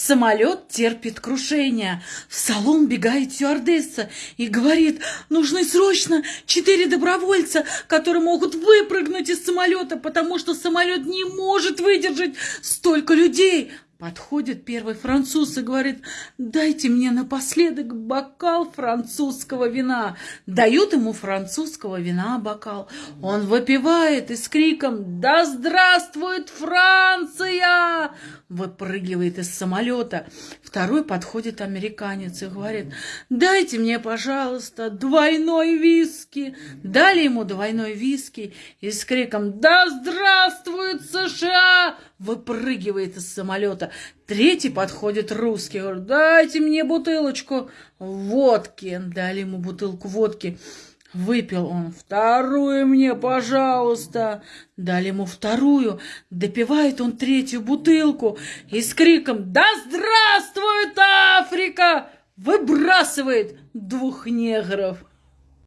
Самолет терпит крушение. В салон бегает стюардесса и говорит, нужны срочно четыре добровольца, которые могут выпрыгнуть из самолета, потому что самолет не может выдержать столько людей. Подходит первый француз и говорит, дайте мне напоследок бокал французского вина. Дают ему французского вина бокал. Он выпивает и с криком «Да здравствует Франция!» Выпрыгивает из самолета. Второй подходит американец и говорит, дайте мне, пожалуйста, двойной виски. Дали ему двойной виски и с криком «Да здравствует США!» выпрыгивает из самолета. Третий подходит русский, говорит, дайте мне бутылочку водки. Дали ему бутылку водки. Выпил он вторую мне, пожалуйста. Дали ему вторую. Допивает он третью бутылку и с криком «Да здравствует Африка!» выбрасывает двух негров.